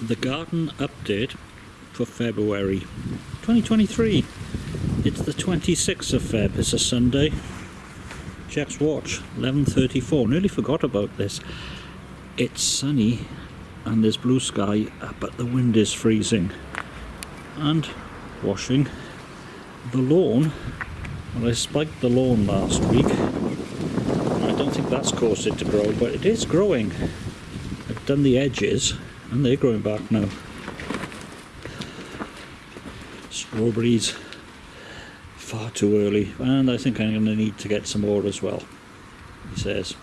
the garden update for February 2023. It's the 26th of Feb, it's a Sunday. Jack's watch, 11.34, nearly forgot about this. It's sunny and there's blue sky, uh, but the wind is freezing. And washing the lawn. Well, I spiked the lawn last week. I don't think that's caused it to grow, but it is growing. I've done the edges and they're growing back now. Strawberries far too early. And I think I'm going to need to get some more as well he says.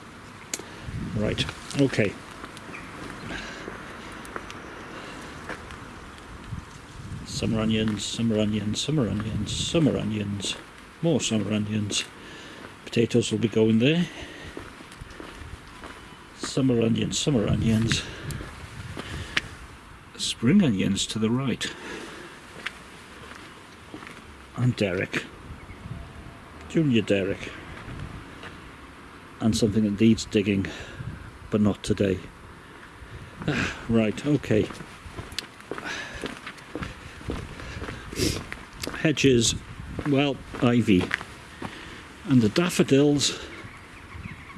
Right okay. Summer onions summer onions summer onions summer onions. More summer onions. Potatoes will be going there. Summer onions summer onions spring onions to the right. And Derek. Junior Derek. And something that needs digging, but not today. Ah, right, okay. Hedges, well, ivy. And the daffodils,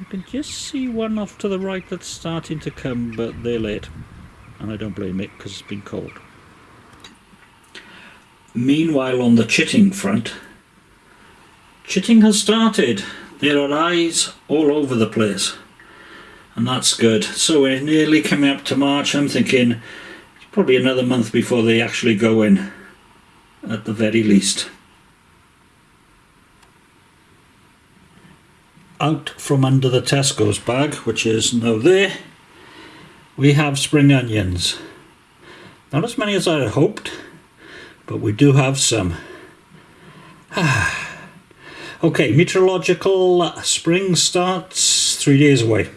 you can just see one off to the right that's starting to come, but they're late and I don't blame it because it's been cold. Meanwhile on the chitting front, chitting has started. There are eyes all over the place and that's good. So we're nearly coming up to March. I'm thinking it's probably another month before they actually go in at the very least. Out from under the Tesco's bag, which is now there, we have spring onions. Not as many as I had hoped, but we do have some. okay, meteorological spring starts three days away.